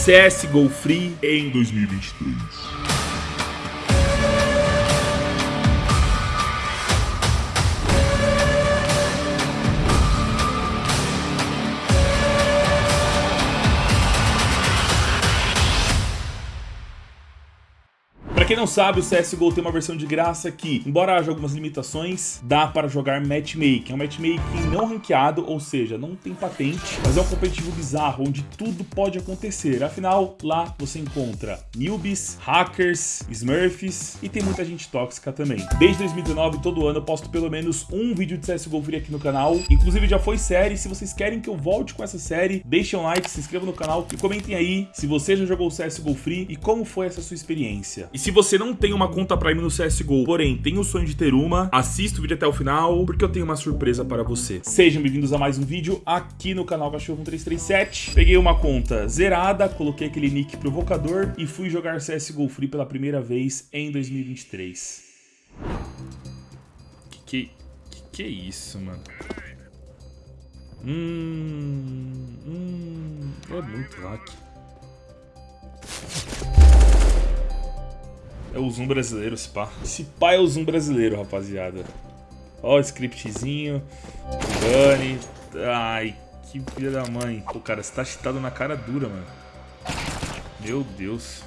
CSGO Free em 2023. Quem não sabe, o CSGO tem uma versão de graça que, embora haja algumas limitações, dá para jogar matchmaking. É um matchmaking não ranqueado, ou seja, não tem patente, mas é um competitivo bizarro, onde tudo pode acontecer. Afinal, lá você encontra newbies, hackers, smurfs e tem muita gente tóxica também. Desde 2019, todo ano eu posto pelo menos um vídeo de CSGO Free aqui no canal. Inclusive já foi série, se vocês querem que eu volte com essa série, deixem um like, se inscrevam no canal e comentem aí se você já jogou CSGO Free e como foi essa sua experiência. E se se você não tem uma conta Prime no CSGO, porém tem o sonho de ter uma, assista o vídeo até o final, porque eu tenho uma surpresa para você. Sejam bem-vindos a mais um vídeo aqui no canal Cachorro 337. Peguei uma conta zerada, coloquei aquele nick provocador e fui jogar CSGO Free pela primeira vez em 2023. Que que, que, que é isso, mano? Hum, hum, é muito hack. É o Zoom brasileiro, esse pá. Esse pá é o Zoom brasileiro, rapaziada. Ó o scriptzinho. Bunny. Ai, que filha da mãe. Pô, cara, você tá cheatado na cara dura, mano. Meu Deus.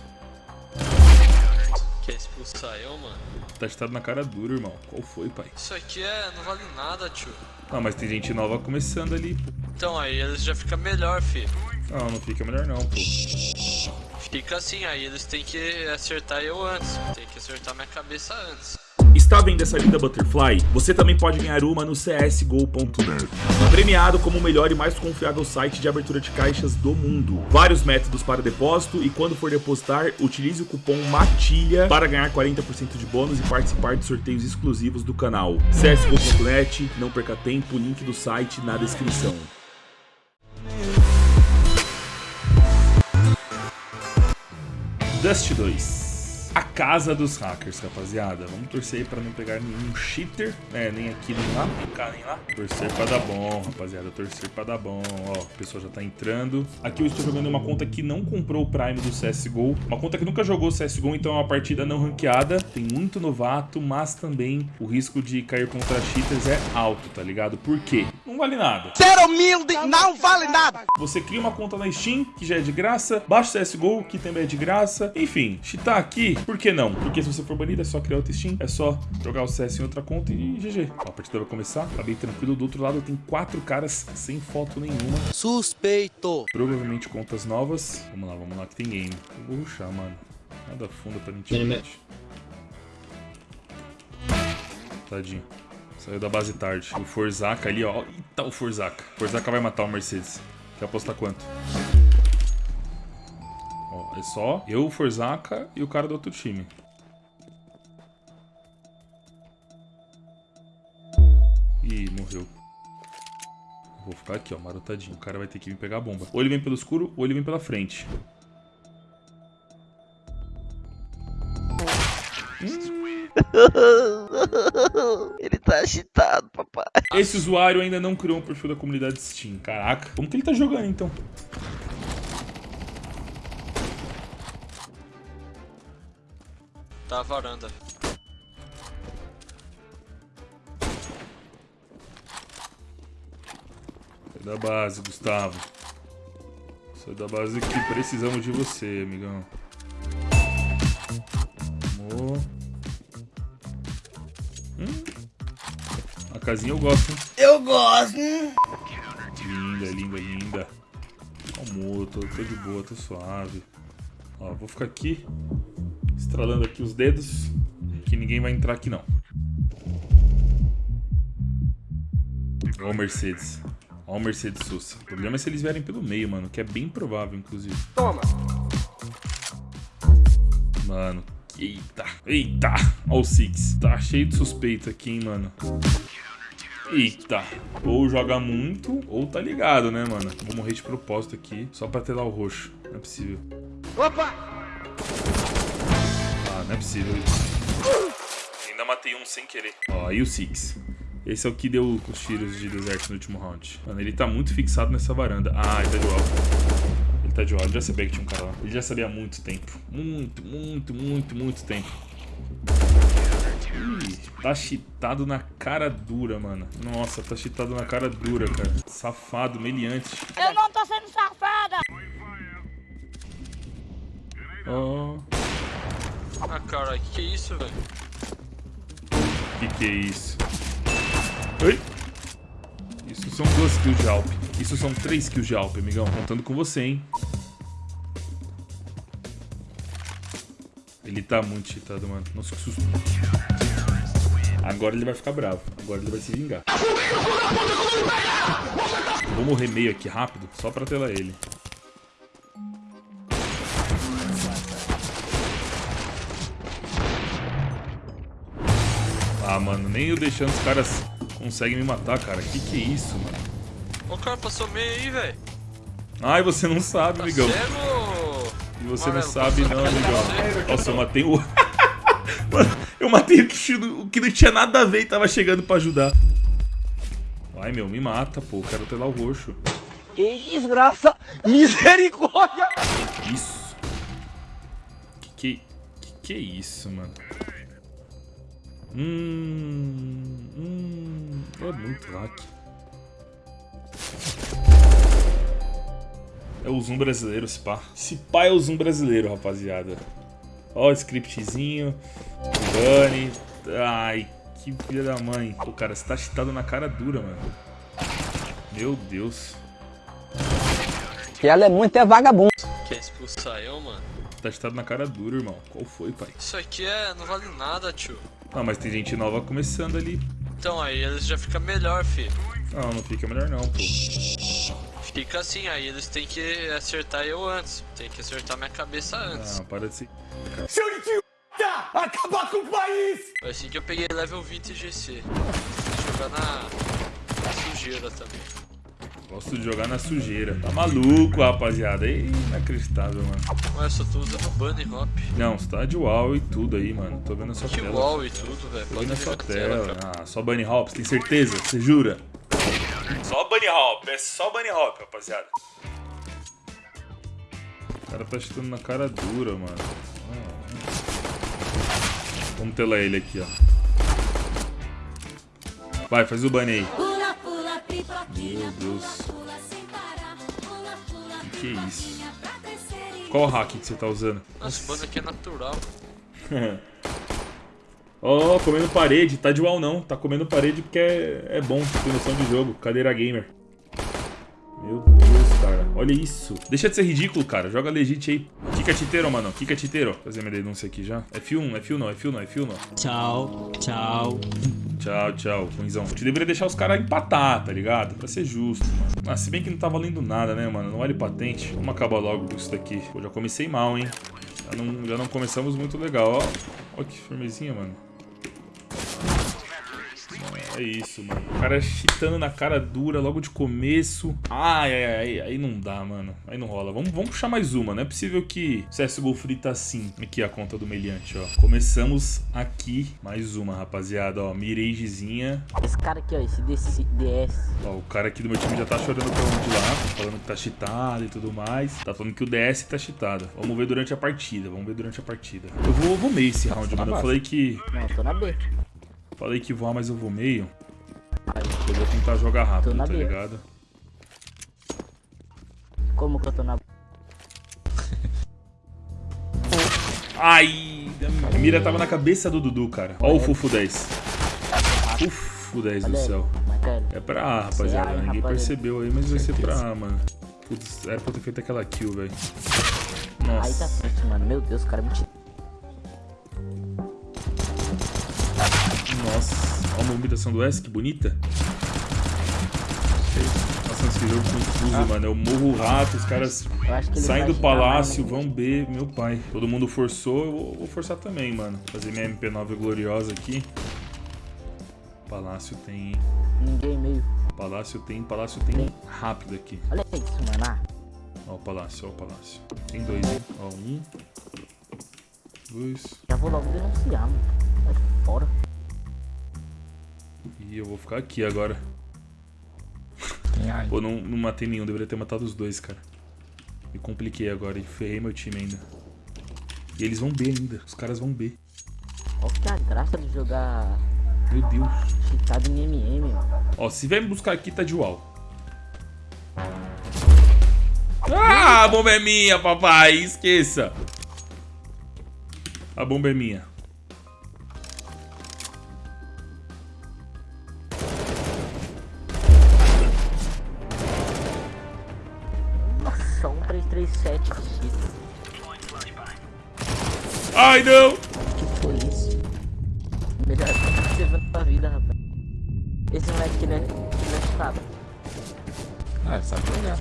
Quer expulsar eu, mano? Tá cheatado na cara dura, irmão. Qual foi, pai? Isso aqui é... não vale nada, tio. Ah, mas tem gente nova começando ali, pô. Então, aí eles já fica melhor, fi. Não, não fica melhor não, pô. Fica assim, aí eles têm que acertar eu antes. Tem que acertar minha cabeça antes. Está vendo essa linda Butterfly? Você também pode ganhar uma no csgo.net. Premiado como o melhor e mais confiável site de abertura de caixas do mundo. Vários métodos para depósito e quando for depositar, utilize o cupom MATILHA para ganhar 40% de bônus e participar de sorteios exclusivos do canal. csgo.net, não perca tempo, link do site na descrição. Dust 2 a casa dos hackers, rapaziada. Vamos torcer aí pra não pegar nenhum cheater, né? Nem aqui, nem lá, nem cá, nem lá. Torcer pra dar bom, rapaziada. Torcer pra dar bom. Ó, o pessoal já tá entrando. Aqui eu estou jogando uma conta que não comprou o Prime do CSGO. Uma conta que nunca jogou CSGO, então é uma partida não ranqueada. Tem muito novato, mas também o risco de cair contra cheaters é alto, tá ligado? Por quê? Não vale nada. Ser humilde não vale nada. Você cria uma conta na Steam, que já é de graça. Baixa o CSGO, que também é de graça. Enfim, cheatar aqui por que não? Porque se você for banido, é só criar outro Steam, é só jogar o CS em outra conta e GG. Ó, a partida vai começar, tá bem tranquilo. Do outro lado tem quatro caras sem foto nenhuma. Suspeito. Provavelmente contas novas. Vamos lá, vamos lá, que tem game. Eu vou rushar, mano. Nada fundo pra intimidade. Tadinho. Saiu da base tarde. O Forzaca ali, ó. Eita, o Forzaca. Forzaca vai matar o Mercedes. Quer apostar quanto? É só eu, o Forzaca e o cara do outro time. Ih, morreu. Vou ficar aqui, ó, marotadinho. O cara vai ter que vir pegar a bomba. Ou ele vem pelo escuro, ou ele vem pela frente. ele tá agitado, papai. Esse usuário ainda não criou um perfil da comunidade Steam. Caraca, como que ele tá jogando, então? Tá a varanda. Sai da base, Gustavo. Sai da base que precisamos de você, amigão. Amor. Hum. A casinha eu gosto, hein? Eu gosto. Linda, linda, linda. Amor, tô, tô de boa, tô suave. Ó, vou ficar aqui estralando aqui os dedos, que ninguém vai entrar aqui não. Ó o Mercedes. Ó o Mercedes Sousa. O problema é se eles vierem pelo meio, mano, que é bem provável, inclusive. Toma. Mano, eita, eita. Ó o Six. Tá cheio de suspeito aqui, hein, mano. Eita, ou joga muito, ou tá ligado, né, mano? Vou morrer de propósito aqui, só pra ter lá o roxo. Não é possível. Opa! Não é possível. Ainda matei um sem querer. Ó, aí o Six. Esse é o que deu os tiros de deserto no último round. Mano, ele tá muito fixado nessa varanda. Ah, ele tá de alto. Ele tá de. Ele já sabia que tinha um cara lá. Ele já sabia há muito tempo. Muito, muito, muito, muito tempo. Ih, tá cheatado na cara dura, mano. Nossa, tá cheatado na cara dura, cara. Safado, meliante. Eu não tô sendo safada! Ó, Ah, cara, que que é isso, velho? que que é isso? Oi? Isso são duas kills de Alp. Isso são três kills de Alp, amigão. Contando com você, hein? Ele tá muito cheatado, mano. Nossa, que susto. Agora ele vai ficar bravo. Agora ele vai se vingar. Vou morrer meio aqui rápido, só pra telar ele. Ah, mano, nem eu deixando os caras conseguem me matar, cara. Que que é isso, mano? O cara passou meio aí, velho. Ai, você não sabe, Tá amigão. cego? E você não sabe não, amigão. Nossa, eu matei o... Mano, eu matei o que, o que não tinha nada a ver e tava chegando pra ajudar. Vai, meu, me mata, pô. Eu quero telar o roxo. Que desgraça! Misericórdia! Isso. Que que... Que que é isso, mano? Hum... Hum... É muito hack. É o Zoom brasileiro, esse pá. Esse pá é o Zoom brasileiro, rapaziada. Ó, o scriptzinho. Bunny. Ai, que filha da mãe. Pô, cara, você tá cheatado na cara dura, mano. Meu Deus. Que ela é muito é vagabundo. Quer expulsar eu, mano? Tá cheatado na cara dura, irmão. Qual foi, pai? Isso aqui é... não vale nada, tio. Ah, mas tem gente nova começando ali. Então, aí eles já ficam melhor, fi. Não, não fica melhor não, pô. Fica assim, aí eles têm que acertar eu antes. Tem que acertar minha cabeça antes. Ah, para de ser... Foi assim que eu peguei level 20 GC. Vou jogar na, na sujeira também. Gosto de jogar na sujeira. Tá maluco, rapaziada. Ih, Inacreditável, mano. Ué, só tô usando bunny hop. Não, você tá de wall e tudo aí, mano. Tô vendo a sua Que tela. wall e tudo, velho. Tô vendo a sua tela, tela. Ah, só Bunny Hop, você tem certeza? Você jura? Só Bunny Hop, é só Bunny Hop, rapaziada. O cara tá chutando na cara dura, mano. Vamos telar ele aqui, ó. Vai, faz o bunny aí. Meu Deus. Que que é isso? Qual hack que você tá usando? Nossa, bunny aqui é natural. Ó, comendo parede. Tá de wall não. Tá comendo parede porque é, é bom. Tem noção de jogo. Cadeira gamer. Meu Deus. Olha isso. Deixa de ser ridículo, cara. Joga legit aí. Kika titeiro, mano. Kika titeiro. Fazer minha denúncia aqui já. F1, F1 não, F1 não, F1 não. Tchau, tchau. Tchau, tchau, Ruizão. Te deveria deixar os caras empatar, tá ligado? Pra ser justo, mano. Ah, se bem que não tá valendo nada, né, mano? Não vale patente. Vamos acabar logo com isso daqui. Pô, já comecei mal, hein? Já não, já não começamos muito legal, ó. Ó que firmezinha, mano. É isso, mano. O cara chitando na cara dura logo de começo. Ai, ai, ai. Aí não dá, mano. Aí não rola. Vamos, vamos puxar mais uma. Não é possível que o CSGO Free tá assim. Aqui a conta do meliante, ó. Começamos aqui. Mais uma, rapaziada, ó. Miragezinha. Esse cara aqui, ó, esse DS. Ó, o cara aqui do meu time já tá chorando pra onde lá. Falando que tá cheatado e tudo mais. Tá falando que o DS tá cheatado. Vamos ver durante a partida. Vamos ver durante a partida. Eu vou, vou meio esse round, mano. Eu falei que... Não, eu tô na B. Falei que voar, mas eu vou meio. Eu vou tentar jogar rápido, tá B. ligado? como que eu tô na Ai, a mira tava na cabeça do Dudu, cara. Ó o Fufo 10. Fufo 10 do Olha céu. É pra A, rapaziada. Ai, Ninguém percebeu aí, mas vai ser pra A, mano. Putz, era pra eu ter feito aquela kill, velho. Aí tá Nossa. certo, mano. Meu Deus, o cara me tirou. Nossa. Ó a movimentação do S, que bonita. Nossa, esse jogo confuso, mano. Eu morro rato, os caras saem do palácio, mais, vão B, meu pai. Todo mundo forçou, eu vou- forçar também, mano. Fazer minha MP9 gloriosa aqui. Palácio tem, hein? Ninguém meio. Palácio tem, palácio tem rápido aqui. Olha isso, mano. Ah, Ó o palácio, ó o palácio. Tem dois, hein? Ó, um. Dois. já vou logo denunciar, mano. Vai fora. E eu vou ficar aqui agora. Pô, não, não matei nenhum, deveria ter matado os dois, cara. Me compliquei agora e ferrei meu time ainda. E eles vão B ainda. Os caras vão B. Qual que é a graça de jogar Meu Deus. cheatado em MM, mano? Ó, se vier me buscar aqui, tá de wall. Ah, a bomba é minha, papai. Esqueça. A bomba é minha. Ai, não. Que foi isso? Melhor você na sua vida, rapaz. Esse moleque que ele é, que ele é cheatado. Ah, sabe jogar.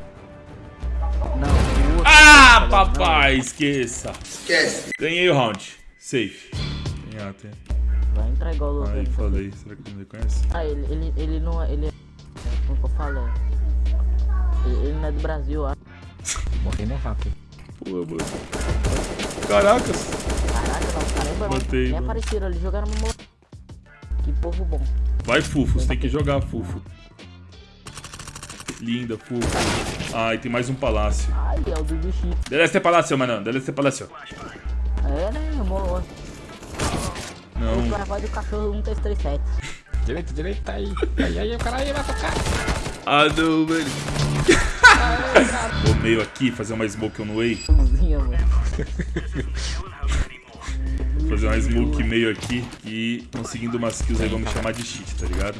Não, o outro. Ah, Não, papai. Esqueça. Esquece. Ganhei o round. Safe. Tem A, tem. Vai entrar igual o Lucas. Ai, falei. Será que ele me conhece? Ah, ele, ele, ele não é. Ele é. Como que eu falo? Ele, ele não é do Brasil, ó. Morri no rápido. Pô, mano. Caracas. Caramba, Matei, nem mano. apareceram ali, jogaram. Que povo bom. Vai, Fufo. Você tem que jogar, Fufo. Linda, Fufo. Ai, tem mais um palácio. Ai, é o Chip. Deve ser palácio, mano. Deve ser palácio. É, né, amor? Não. O cara vai do cachorro 1337. Direita, direita, aí. Aí, aí, o cara aí vai tocar. Ah, não, velho. Vou meio aqui, fazer uma smoke on way. Cozinha, mano. Fazer uma smoke meio aqui. E conseguindo umas kills aí, vamos chamar de cheat, tá ligado?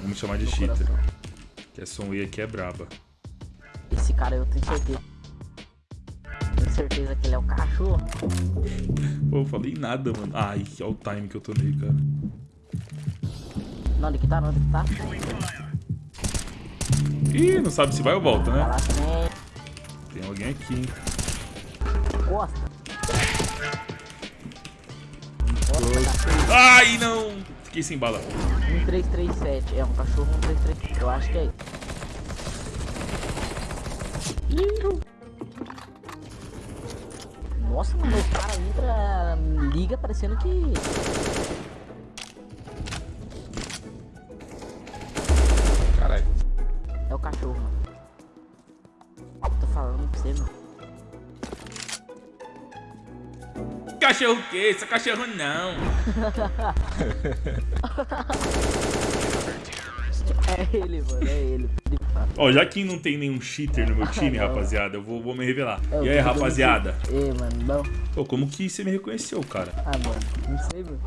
Vamos chamar de cheater. Que essa on way aqui é braba. Esse cara eu tenho certeza. Tenho certeza que ele é o cachorro. Pô, eu falei nada, mano. Ai, olha o time que eu tô nele, cara. Não, onde que tá? Onde que tá? Ih, não sabe se vai ou volta, né? Né? Tem alguém aqui, hein? Costa. Ai, não! Fiquei sem bala. 1337. É um cachorro 1337. Eu acho que é isso. Nossa, mano, cara entra, liga parecendo que. Cachorro o quê? Esse é cachorro não. É ele, mano, é ele. Ó, já que não tem nenhum cheater no meu time, Não. rapaziada, eu vou, vou me revelar. É, E aí, rapaziada? Ei, mano, não. Pô, como que você me reconheceu, cara? Ah, mano, não sei, mano.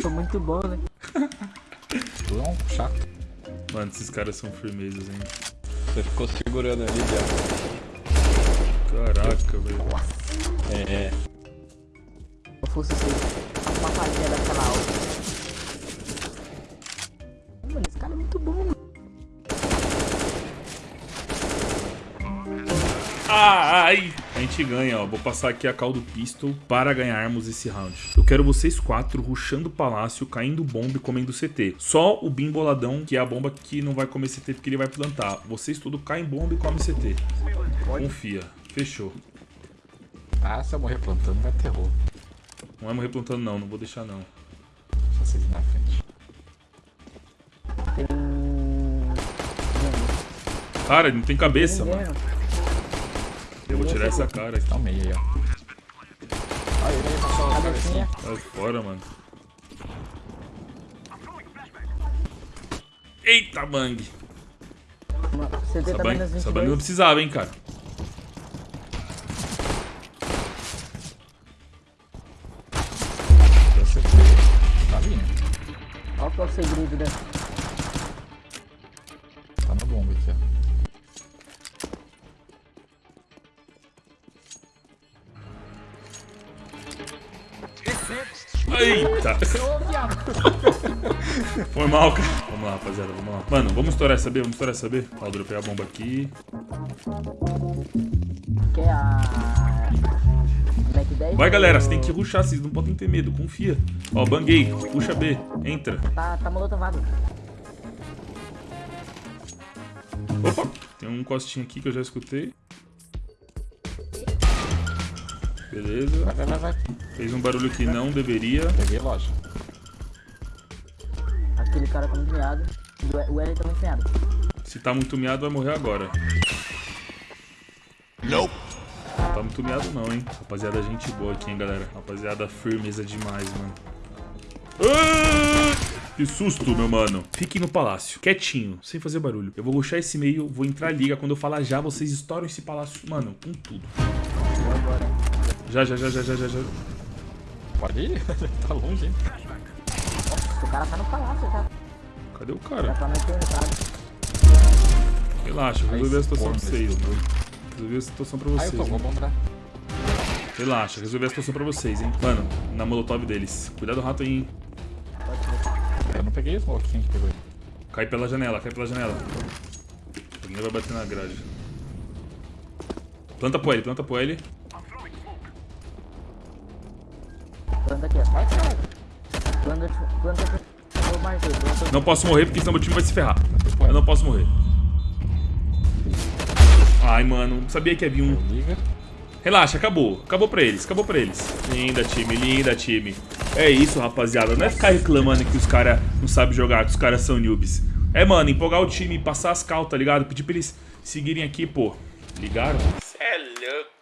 Foi muito bom, né? Não, chato. Mano, esses caras são firmezas, hein? Você ficou segurando ali, viado. Caraca, velho. É, eu fosse ser uma palhinha daquela aula. Mano, esse cara é muito bom, mano. Ai! A gente ganha, ó. Vou passar aqui a call do pistol para ganharmos esse round. Eu quero vocês quatro rushando o palácio, caindo bomba e comendo CT. Só o Bim boladão, que é a bomba que não vai comer CT porque ele vai plantar. Vocês tudo caem bomba e comem CT. Confia. Fechou. Ah, se eu morrer plantando, vai terror. Não é morrer plantando não, não vou deixar não. Só vocês na frente. Tem. Cara, ele não tem cabeça, Ninguém, mano. ó. Eu vou tirar essa cara aqui. Tá meio aí, ó. Olha, ele passou a cabecinha. Sai fora, mano. Eita, bang. Essa bang, essa bang não 22. precisava, hein, cara. Eita. Foi mal, cara. Vamos lá, rapaziada, vamos lá. Mano, vamos estourar essa B, vamos estourar essa B. Ó, dropei a bomba aqui. Que a. Mac 10? Vai, galera, você tem que rushar, vocês não podem ter medo, confia. Ó, banguei, puxa B, entra. Tá, tá molotovado. Opa, tem um costinho aqui que eu já escutei. Beleza. Vai, vai, vai, vai. Fez um barulho que não deveria. Peguei loja. Aquele cara tá muito meado. O- O L tá muito meado. Se tá muito miado, vai morrer agora. Nope. tá muito miado não, hein? Rapaziada, gente boa aqui, hein, galera. Rapaziada, firmeza demais, mano. Ah! Que susto, meu mano. Fiquem no palácio, quietinho, sem fazer barulho. Eu vou ruxar esse meio, vou entrar liga. Quando eu falar já, vocês estouram esse palácio, mano, com tudo. Já, já, já, já, já, já, já. Pode ir? tá longe, hein? O cara tá no palácio já. Cadê o Já cara? tá. Relaxa, eu resolvi a situação pra vocês, mano. Resolvi a situação pra Aí eu vocês. vou bombar. Relaxa, resolvi a situação pra vocês, hein. Mano, na molotov deles. Cuidado do rato aí, hein. Eu não peguei o smoke, quem que pegou ele? Cai pela janela, cai pela janela. Alguém vai bater na grade. Planta pro L, planta pro L. Planta aqui. Planta, planta Não posso morrer porque senão meu time vai se ferrar. Eu não posso morrer. Ai, mano, sabia que havia um. Relaxa, acabou. Acabou pra eles, acabou pra eles. Linda, time, linda, time. É isso, rapaziada. Não é ficar reclamando que os caras não sabem jogar, que os caras são noobs. É, mano, empolgar o time, passar as cal, tá ligado? Pedir pra eles seguirem aqui, pô. Ligaram? Cê é louco.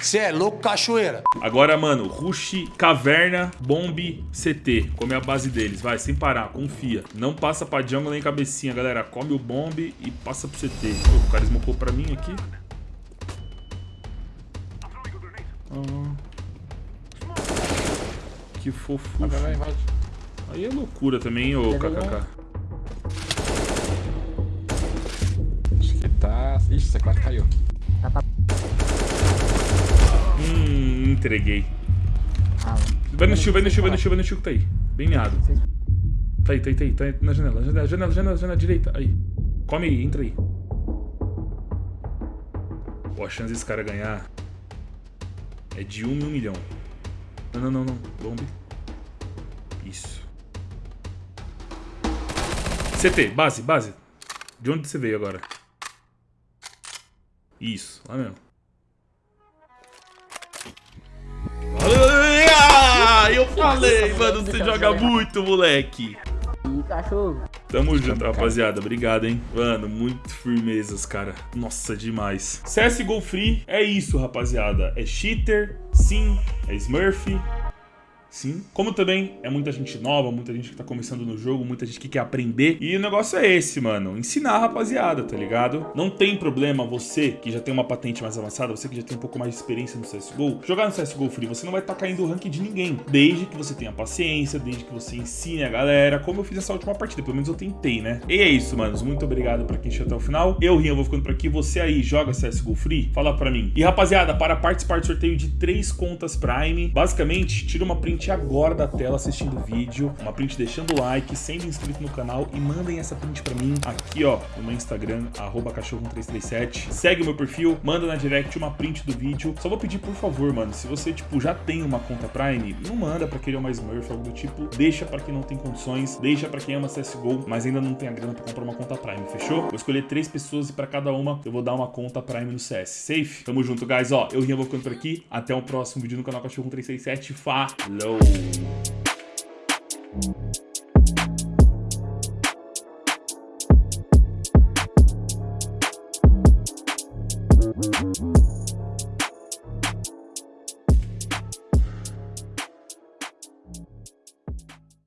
Você é louco, cachoeira. Agora, mano, Rush, Caverna, Bomb, CT. Come a base deles, vai, sem parar, confia. Não passa pra jungle nem cabecinha, galera. Come o Bomb e passa pro CT. Pô, o cara smocou pra mim aqui. Ah. Que fofo. Aí é loucura também, ô KKK. Acho que tá... Ixi, você quase caiu. Hum, entreguei. Ah, Vai no shield, vai no shield, vai no shield, vai no que tá aí. Bem meado. Tá aí, tá aí, tá aí, tá aí na janela, janela, janela, janela, janela, direita, aí. Come aí, entra aí. Pô, a chance desse cara ganhar é de um em um milhão. Não, não, não, não. Bombe. Isso. CT, base, base. De onde você veio agora? Isso, lá mesmo. Ah, eu falei, mano, você joga muito, moleque. cachorro. Tamo junto, rapaziada. Obrigado, hein? Mano, muito firmezas, cara. Nossa, demais. CSGO Free é isso, rapaziada. É cheater, sim. É Smurf, Sim. Como também é muita gente nova, muita gente que tá começando no jogo, muita gente que quer aprender. E o negócio é esse, mano. Ensinar a rapaziada, tá ligado? Não tem problema você que já tem uma patente mais avançada, você que já tem um pouco mais de experiência no CSGO, jogar no CSGO Free, você não vai estar tá caindo o rank de ninguém. Desde que você tenha paciência, desde que você ensine a galera, como eu fiz nessa última partida. Pelo menos eu tentei, né? E é isso, manos. Muito obrigado pra quem chegou até o final. Eu, Rian, vou ficando por aqui. Você aí joga CSGO Free? Fala pra mim. E, rapaziada, para participar do sorteio de três contas Prime, basicamente, tira uma print agora da tela assistindo o vídeo, uma print deixando o like, sendo inscrito no canal e mandem essa print pra mim aqui, ó, no meu Instagram, cachorro1337. Segue o meu perfil, manda na direct uma print do vídeo. Só vou pedir, por favor, mano, se você, tipo, já tem uma conta Prime, não manda pra quem é uma Smurf, algo do tipo. Deixa pra quem não tem condições, deixa pra quem ama CSGO, mas ainda não tem a grana pra comprar uma conta Prime, fechou? Vou escolher três pessoas e pra cada uma eu vou dar uma conta Prime no CS. Safe? Tamo junto, guys. Ó, eu, Rian, vou ficando por aqui. Até o próximo vídeo no canal Cachorro1337. Falou! Oh.